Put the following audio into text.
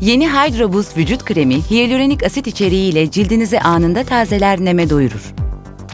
Yeni Hydro Boost vücut kremi hyaluronik asit içeriğiyle cildinizi anında tazeler neme doyurur.